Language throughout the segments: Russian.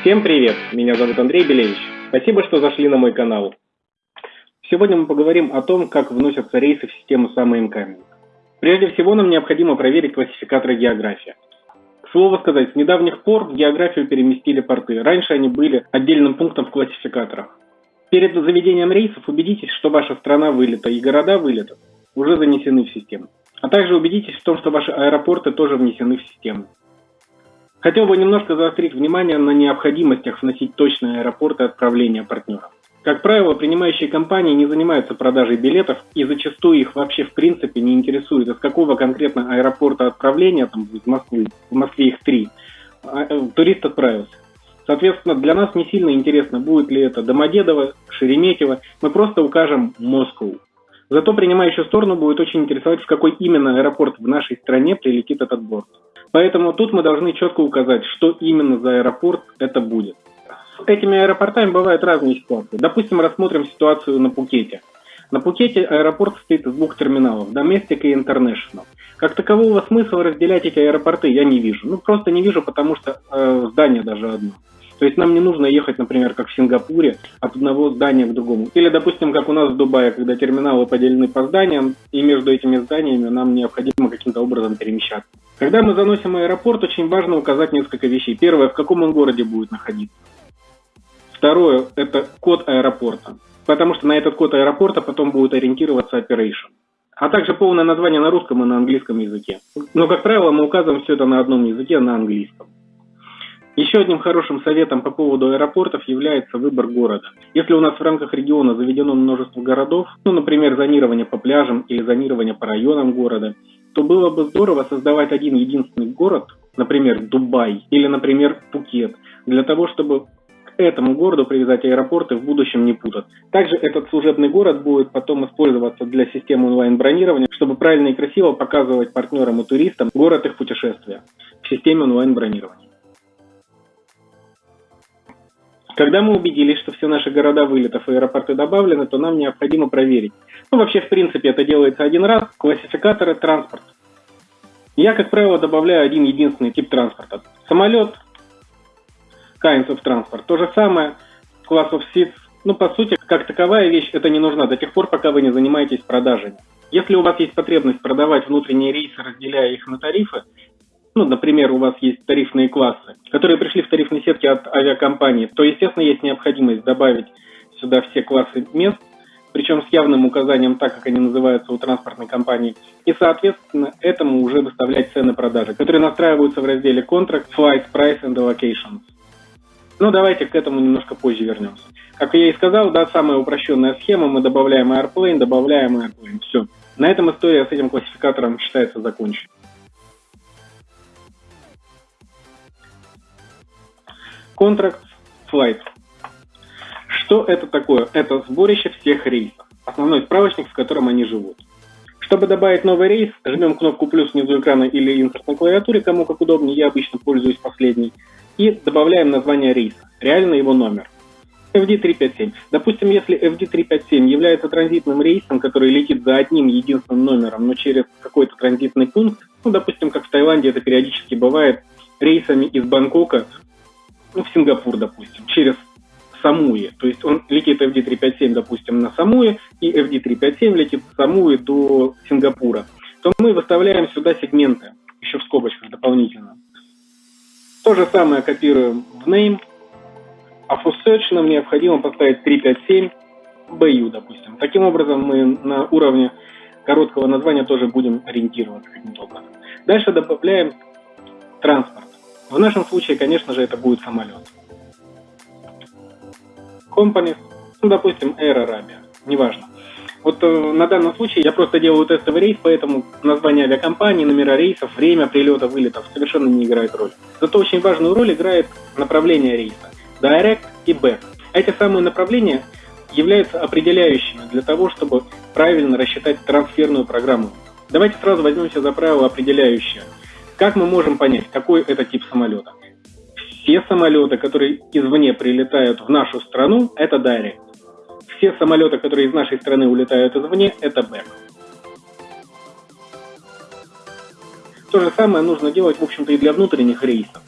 Всем привет! Меня зовут Андрей Белевич. Спасибо, что зашли на мой канал. Сегодня мы поговорим о том, как вносятся рейсы в систему SummerIncoming. Прежде всего, нам необходимо проверить классификаторы география. К слову сказать, с недавних пор в географию переместили порты. Раньше они были отдельным пунктом в классификаторах. Перед заведением рейсов убедитесь, что ваша страна вылета и города вылета уже занесены в систему. А также убедитесь в том, что ваши аэропорты тоже внесены в систему. Хотел бы немножко заострить внимание на необходимостях вносить точные аэропорты отправления партнеров. Как правило, принимающие компании не занимаются продажей билетов и зачастую их вообще в принципе не интересует, из какого конкретно аэропорта отправления, там, из Москвы, в Москве их три, а, э, турист отправился. Соответственно, для нас не сильно интересно, будет ли это Домодедово, Шереметьево, мы просто укажем Москву. Зато принимающую сторону будет очень интересовать, в какой именно аэропорт в нашей стране прилетит этот борт. Поэтому тут мы должны четко указать, что именно за аэропорт это будет. С этими аэропортами бывают разные ситуации. Допустим, рассмотрим ситуацию на Пукете. На Пукете аэропорт состоит из двух терминалов – Domestic и International. Как такового смысла разделять эти аэропорты я не вижу. Ну, просто не вижу, потому что э, здание даже одно. То есть нам не нужно ехать, например, как в Сингапуре, от одного здания к другому. Или, допустим, как у нас в Дубае, когда терминалы поделены по зданиям, и между этими зданиями нам необходимо каким-то образом перемещаться. Когда мы заносим аэропорт, очень важно указать несколько вещей. Первое, в каком он городе будет находиться. Второе, это код аэропорта. Потому что на этот код аэропорта потом будет ориентироваться operation. А также полное название на русском и на английском языке. Но, как правило, мы указываем все это на одном языке, на английском. Еще одним хорошим советом по поводу аэропортов является выбор города. Если у нас в рамках региона заведено множество городов, ну, например, зонирование по пляжам или зонирование по районам города, то было бы здорово создавать один единственный город, например, Дубай или, например, Пукет, для того, чтобы к этому городу привязать аэропорты в будущем не путать. Также этот служебный город будет потом использоваться для системы онлайн-бронирования, чтобы правильно и красиво показывать партнерам и туристам город их путешествия в системе онлайн-бронирования. Когда мы убедились, что все наши города вылетов и аэропорты добавлены, то нам необходимо проверить. Ну, вообще, в принципе, это делается один раз. Классификаторы транспорт. Я, как правило, добавляю один единственный тип транспорта. Самолет, kinds of transport. То же самое, class of seats. Ну, по сути, как таковая вещь, это не нужна до тех пор, пока вы не занимаетесь продажей. Если у вас есть потребность продавать внутренние рейсы, разделяя их на тарифы, ну, например, у вас есть тарифные классы, которые пришли в тарифные сетки от авиакомпании, то, естественно, есть необходимость добавить сюда все классы мест, причем с явным указанием так, как они называются у транспортной компании, и, соответственно, этому уже выставлять цены продажи, которые настраиваются в разделе Contract, Flight, Price and Allocations. Ну, давайте к этому немножко позже вернемся. Как я и сказал, да, самая упрощенная схема, мы добавляем Airplane, добавляем Airplane, все. На этом история с этим классификатором считается закончена. Contract Flight. Что это такое? Это сборище всех рейсов. Основной справочник, в котором они живут. Чтобы добавить новый рейс, жмем кнопку плюс внизу экрана или инсерт на клавиатуре, кому как удобнее, я обычно пользуюсь последней, и добавляем название рейса, реально его номер. FD357. Допустим, если FD357 является транзитным рейсом, который летит за одним единственным номером, но через какой-то транзитный пункт, ну, допустим, как в Таиланде это периодически бывает, рейсами из Бангкока ну, в Сингапур, допустим, через Самуи. То есть он летит FD357, допустим, на Самуи, и FD357 летит с Самуи до Сингапура. То мы выставляем сюда сегменты, еще в скобочках дополнительно. То же самое копируем в name, а в search нам необходимо поставить 357 BU, допустим. Таким образом, мы на уровне короткого названия тоже будем ориентироваться каким-то образом. Дальше добавляем транспорт. В нашем случае, конечно же, это будет самолет. Companies, ну, допустим, Air Arabia, неважно. Вот э, на данном случае я просто делаю тестовый рейс, поэтому название авиакомпании, номера рейсов, время прилета, вылетов совершенно не играет роль. Зато очень важную роль играет направление рейса. Direct и Back. Эти самые направления являются определяющими для того, чтобы правильно рассчитать трансферную программу. Давайте сразу возьмемся за правило определяющее – как мы можем понять, какой это тип самолета? Все самолеты, которые извне прилетают в нашу страну, это Direct. Все самолеты, которые из нашей страны улетают извне, это Back. То же самое нужно делать, в общем-то, и для внутренних рейсов.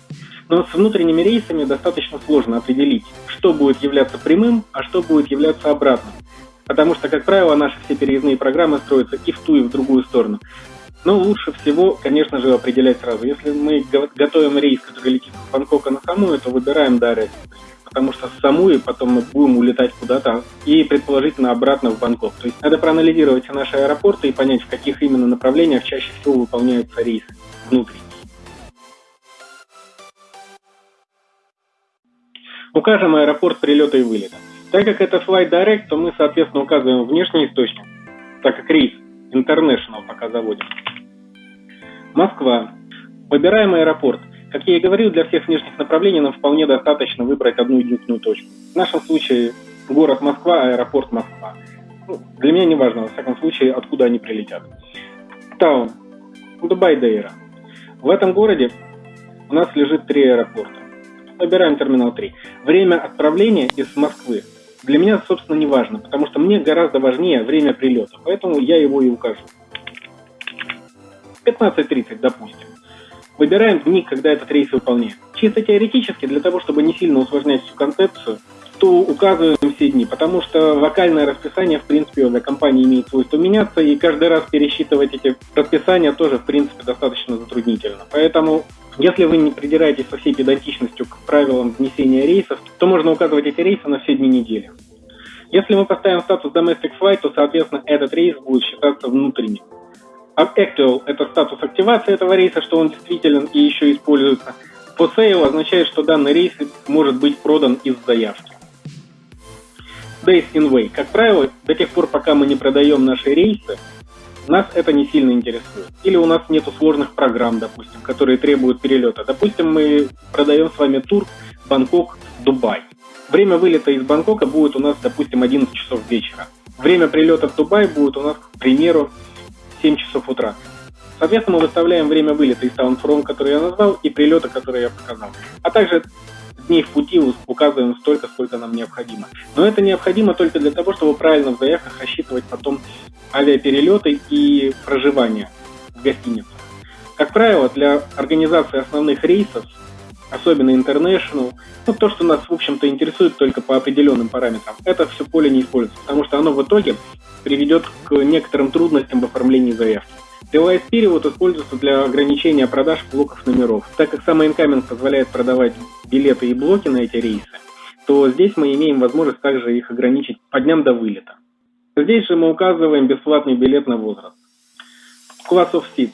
Но с внутренними рейсами достаточно сложно определить, что будет являться прямым, а что будет являться обратным. Потому что, как правило, наши все переездные программы строятся и в ту, и в другую сторону. Но лучше всего, конечно же, определять сразу. Если мы готовим рейс, который летит с Бангкока на Самуи, то выбираем Дарет. Потому что с Самуи потом мы будем улетать куда-то и предположительно обратно в Бангкок. То есть надо проанализировать все наши аэропорты и понять, в каких именно направлениях чаще всего выполняются рейсы внутри. Укажем аэропорт прилета и вылета. Так как это Flight Direct, то мы, соответственно, указываем внешний источник, так как рейс International пока заводим. Москва. Выбираем аэропорт. Как я и говорил, для всех внешних направлений нам вполне достаточно выбрать одну единственную точку. В нашем случае город Москва, аэропорт Москва. Ну, для меня не важно, во всяком случае, откуда они прилетят. Таун. Дубай Дейра. В этом городе у нас лежит три аэропорта. Выбираем терминал 3. Время отправления из Москвы для меня, собственно, не важно, потому что мне гораздо важнее время прилета, поэтому я его и укажу. 15.30, допустим. Выбираем дни, когда этот рейс выполняет. Чисто теоретически, для того, чтобы не сильно усложнять всю концепцию, то указываем все дни, потому что вокальное расписание, в принципе, для компании имеет свойство меняться, и каждый раз пересчитывать эти расписания тоже, в принципе, достаточно затруднительно. Поэтому если вы не придираетесь со всей педантичностью к правилам внесения рейсов, то можно указывать эти рейсы на все дни недели. Если мы поставим статус Domestic Flight, то, соответственно, этот рейс будет считаться внутренним. А Actual – это статус активации этого рейса, что он действителен и еще используется. For Sale означает, что данный рейс может быть продан из заявки. Days in Way. Как правило, до тех пор, пока мы не продаем наши рейсы, нас это не сильно интересует. Или у нас нет сложных программ, допустим, которые требуют перелета. Допустим, мы продаем с вами тур Бангкок, Дубай. Время вылета из Бангкока будет у нас, допустим, 11 часов вечера. Время прилета в Дубай будет у нас, к примеру, 7 часов утра. Соответственно, мы выставляем время вылета из Таунфром, который я назвал, и прилета, который я показал. А также дней в пути указываем столько, сколько нам необходимо. Но это необходимо только для того, чтобы правильно в заявках рассчитывать потом авиаперелеты и проживание в гостинице. Как правило, для организации основных рейсов, особенно International, ну, то, что нас, в общем-то, интересует только по определенным параметрам, это все поле не используется, потому что оно в итоге приведет к некоторым трудностям в оформлении заявки. Device перевод используется для ограничения продаж блоков номеров. Так как самый Incoming позволяет продавать билеты и блоки на эти рейсы, то здесь мы имеем возможность также их ограничить по дням до вылета. Здесь же мы указываем бесплатный билет на возраст. Class of Seats.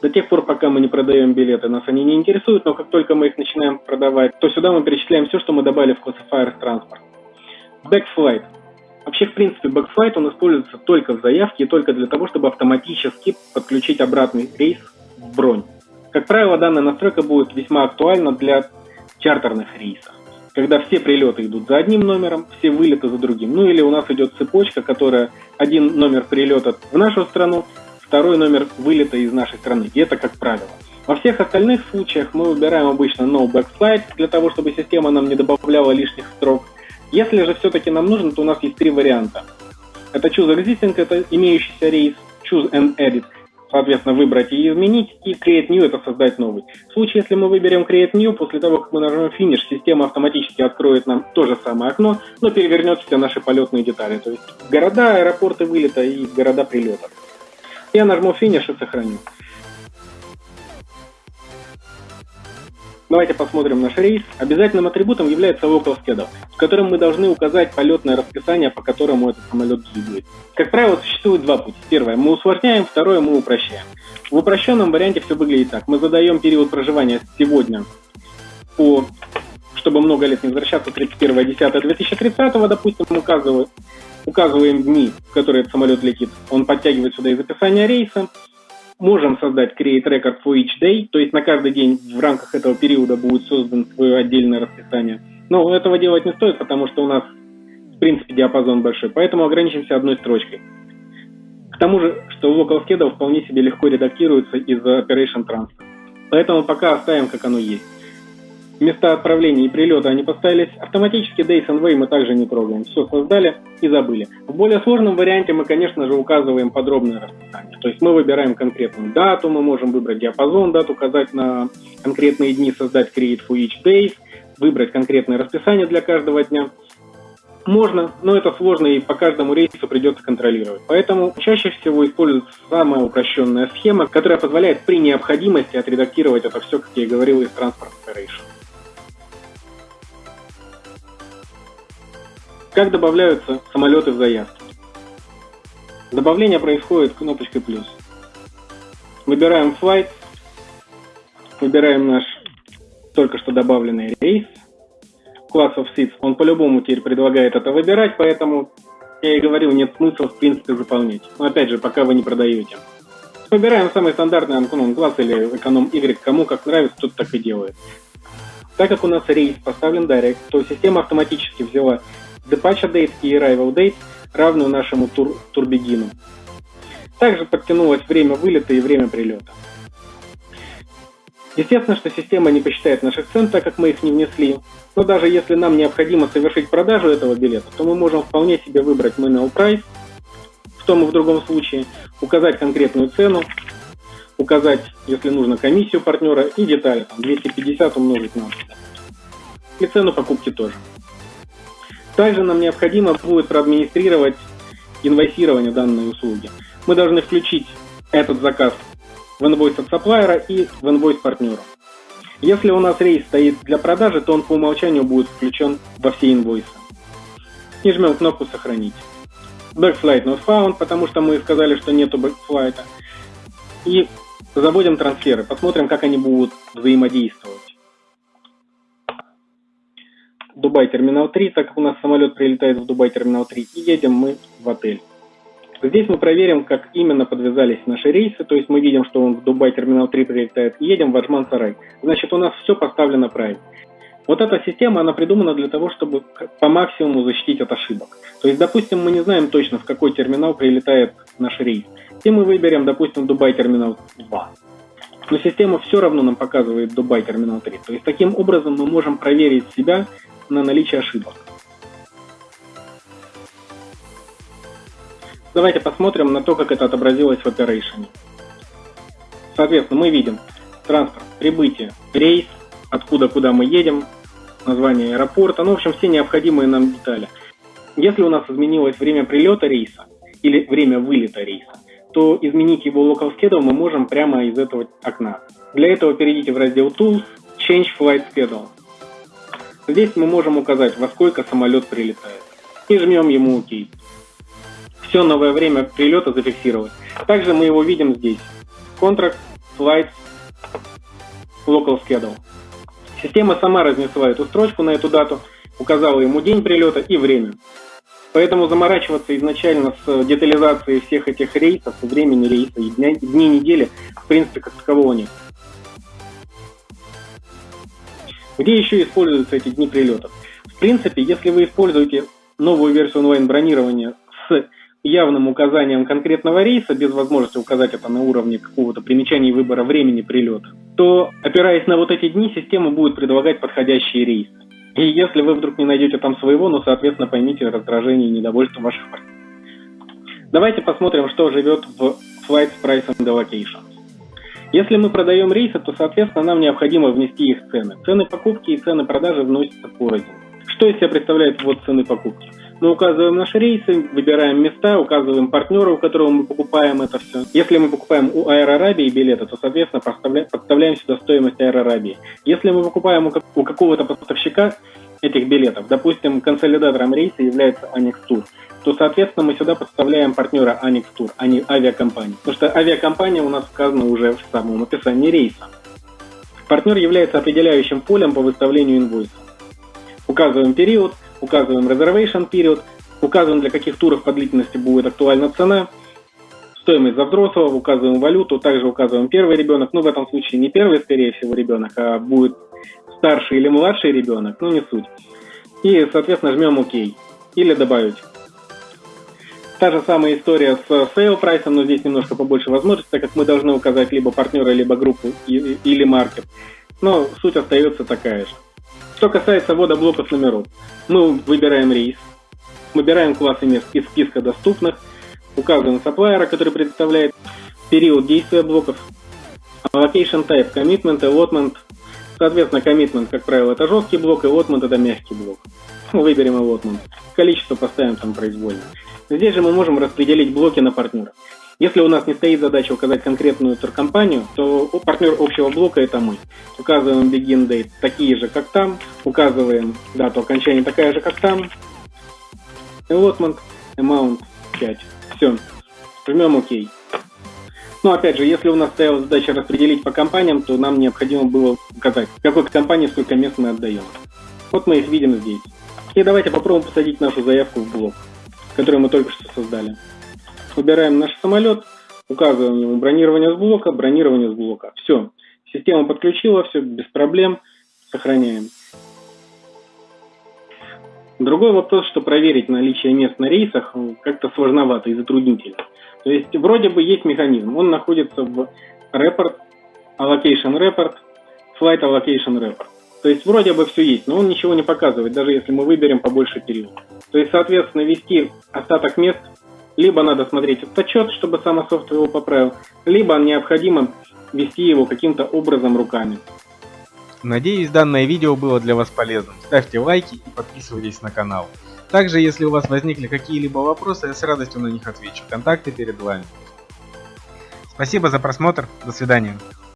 До тех пор, пока мы не продаем билеты, нас они не интересуют, но как только мы их начинаем продавать, то сюда мы перечисляем все, что мы добавили в Classifier Transport. Backflight. Вообще, в принципе, Backflight он используется только в заявке и только для того, чтобы автоматически подключить обратный рейс в бронь. Как правило, данная настройка будет весьма актуальна для чартерных рейсов когда все прилеты идут за одним номером, все вылеты за другим. Ну или у нас идет цепочка, которая один номер прилета в нашу страну, второй номер вылета из нашей страны. И это как правило. Во всех остальных случаях мы выбираем обычно no backslide, для того, чтобы система нам не добавляла лишних строк. Если же все-таки нам нужно, то у нас есть три варианта. Это choose existing, это имеющийся рейс, choose and edit – соответственно, выбрать и изменить, и Create New – это создать новый. В случае, если мы выберем Create New, после того, как мы нажмем Finish, система автоматически откроет нам то же самое окно, но перевернет все наши полетные детали, то есть города, аэропорты вылета и города прилета. Я нажму Finish и сохраню. Давайте посмотрим наш рейс. Обязательным атрибутом является local schedule, в котором мы должны указать полетное расписание, по которому этот самолет двигает. Как правило, существует два пути. Первое, мы усложняем, второе, мы упрощаем. В упрощенном варианте все выглядит так. Мы задаем период проживания сегодня по чтобы много лет не возвращаться, 31.10.2030, допустим, указываем, указываем дни, в которые этот самолет летит. Он подтягивает сюда из описания рейса, можем создать create record for each day, то есть на каждый день в рамках этого периода будет создан свое отдельное расписание. Но этого делать не стоит, потому что у нас в принципе диапазон большой, поэтому ограничимся одной строчкой. К тому же, что local schedule вполне себе легко редактируется из Operation Transfer. Поэтому пока оставим, как оно есть. Места отправления и прилета они поставились автоматически, Days and Way мы также не трогаем. Все создали и забыли. В более сложном варианте мы, конечно же, указываем подробное расписание. То есть мы выбираем конкретную дату, мы можем выбрать диапазон дат, указать на конкретные дни, создать create for each days, выбрать конкретное расписание для каждого дня. Можно, но это сложно и по каждому рейсу придется контролировать. Поэтому чаще всего используется самая упрощенная схема, которая позволяет при необходимости отредактировать это все, как я и говорил, из Transport Operation. Как добавляются самолеты в заявки? Добавление происходит кнопочкой плюс. Выбираем flight, выбираем наш только что добавленный рейс, класс of seats, он по-любому теперь предлагает это выбирать, поэтому я и говорил, нет смысла в принципе заполнять. Но опять же, пока вы не продаете. Выбираем самый стандартный эконом класс или эконом Y, кому как нравится, тот так и делает. Так как у нас рейс поставлен Direct, то система автоматически взяла Departure Date и Arrival Date, равную нашему тур, турбегину. Также подтянулось время вылета и время прилета. Естественно, что система не посчитает наших цен, так как мы их не внесли. Но даже если нам необходимо совершить продажу этого билета, то мы можем вполне себе выбрать manual price, в том и в другом случае, указать конкретную цену, указать, если нужно, комиссию партнера и детали, там, 250 умножить на 100. И цену покупки тоже. Также нам необходимо будет проадминистрировать инвойсирование данной услуги. Мы должны включить этот заказ в инвойс от сапплайера и в инвойс партнеру. Если у нас рейс стоит для продажи, то он по умолчанию будет включен во все инвойсы. И жмем кнопку «Сохранить». Backflight not found, потому что мы сказали, что нету бэкфлайта. И заводим трансферы, посмотрим, как они будут взаимодействовать. Дубай Терминал 3, так как у нас самолет прилетает в Дубай Терминал 3, и едем мы в отель. Здесь мы проверим, как именно подвязались наши рейсы, то есть мы видим, что он в Дубай Терминал 3 прилетает, и едем в Аджман Сарай. Значит, у нас все поставлено правильно. Вот эта система, она придумана для того, чтобы по максимуму защитить от ошибок. То есть, допустим, мы не знаем точно, в какой терминал прилетает наш рейс. И мы выберем, допустим, Дубай Терминал 2. Но система все равно нам показывает Дубай Терминал 3. То есть, таким образом мы можем проверить себя на наличие ошибок. Давайте посмотрим на то, как это отобразилось в Operation. Соответственно, мы видим транспорт, прибытие, рейс, откуда куда мы едем, название аэропорта, ну, в общем, все необходимые нам детали. Если у нас изменилось время прилета рейса или время вылета рейса, то изменить его local schedule мы можем прямо из этого окна. Для этого перейдите в раздел Tools, Change Flight Schedule. Здесь мы можем указать, во сколько самолет прилетает. И жмем ему ОК. Все новое время прилета зафиксировать. Также мы его видим здесь. Contract, Flights, Local Schedule. Система сама разнесла эту строчку на эту дату, указала ему день прилета и время. Поэтому заморачиваться изначально с детализацией всех этих рейсов, времени рейса и дня, дней недели, в принципе, как такового нет. Где еще используются эти дни прилетов? В принципе, если вы используете новую версию онлайн-бронирования с явным указанием конкретного рейса, без возможности указать это на уровне какого-то примечания выбора времени прилета, то, опираясь на вот эти дни, система будет предлагать подходящие рейсы. И если вы вдруг не найдете там своего, ну, соответственно, поймите раздражение и недовольство ваших партнеров. Давайте посмотрим, что живет в Flight Price and Allocation. Если мы продаем рейсы, то, соответственно, нам необходимо внести их цены. Цены покупки и цены продажи вносятся порознь. Что из себя представляет ввод цены покупки? Мы указываем наши рейсы, выбираем места, указываем партнера, у которого мы покупаем это все. Если мы покупаем у Arabia билеты, то, соответственно, подставляем сюда стоимость Arabia. Если мы покупаем у какого-то поставщика этих билетов, допустим, консолидатором рейса является Annex Tour, то, соответственно, мы сюда подставляем партнера Annex Tour, а не авиакомпанию. Потому что авиакомпания у нас сказана уже в самом описании рейса. Партнер является определяющим полем по выставлению инвойса. Указываем период, указываем reservation период, указываем для каких туров по длительности будет актуальна цена, стоимость за взрослого, указываем валюту, также указываем первый ребенок, ну в этом случае не первый, скорее всего, ребенок, а будет старший или младший ребенок, ну не суть. И, соответственно, жмем ОК или добавить. Та же самая история с sale прайсом, но здесь немножко побольше возможностей, так как мы должны указать либо партнера, либо группу или маркет. Но суть остается такая же. Что касается ввода блоков номеров, мы выбираем рейс, выбираем классы мест из списка доступных, указываем сапплайера, который представляет период действия блоков, allocation type, commitment, allotment. Соответственно, commitment, как правило, это жесткий блок, allotment это мягкий блок. Выберем allotment. Количество поставим там произвольно. Здесь же мы можем распределить блоки на партнеров. Если у нас не стоит задача указать конкретную туркомпанию, то партнер общего блока это мы. Указываем begin date такие же, как там, указываем дату окончания такая же, как там. Allotment, amount 5. Все. Жмем ОК. Но опять же, если у нас стояла задача распределить по компаниям, то нам необходимо было указать, какой компании сколько мест мы отдаем. Вот мы их видим здесь. И давайте попробуем посадить нашу заявку в блок, который мы только что создали. Выбираем наш самолет, указываем ему бронирование с блока, бронирование с блока. Все, система подключила, все без проблем, сохраняем. Другой вопрос, что проверить наличие мест на рейсах как-то сложновато и затруднительно. То есть вроде бы есть механизм, он находится в report, allocation report, flight allocation report. То есть вроде бы все есть, но он ничего не показывает, даже если мы выберем побольше период. То есть, соответственно, ввести остаток мест либо надо смотреть этот отчет, чтобы сам софт его поправил, либо необходимо вести его каким-то образом руками. Надеюсь, данное видео было для вас полезным. Ставьте лайки и подписывайтесь на канал. Также, если у вас возникли какие-либо вопросы, я с радостью на них отвечу. Контакты перед вами. Спасибо за просмотр. До свидания.